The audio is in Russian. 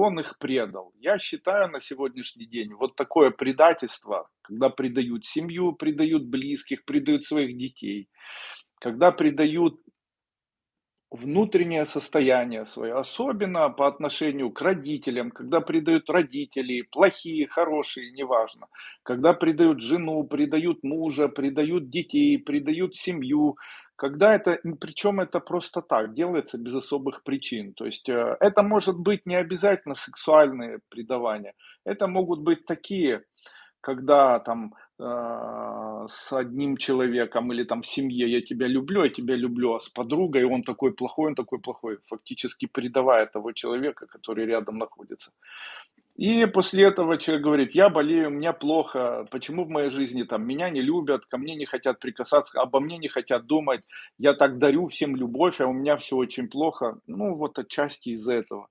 он их предал. Я считаю на сегодняшний день вот такое предательство, когда предают семью, предают близких, предают своих детей, когда предают внутреннее состояние свое, особенно по отношению к родителям, когда предают родителей, плохие, хорошие, неважно, когда предают жену, предают мужа, предают детей, предают семью, когда это, причем это просто так, делается без особых причин. То есть э, это может быть не обязательно сексуальные предавания, это могут быть такие, когда там а, с одним человеком или там в семье я тебя люблю, я тебя люблю, а с подругой он такой плохой, он такой плохой, фактически предавая того человека, который рядом находится. И после этого человек говорит, я болею, мне плохо, почему в моей жизни там меня не любят, ко мне не хотят прикасаться, обо мне не хотят думать, я так дарю всем любовь, а у меня все очень плохо. Ну вот отчасти из-за этого.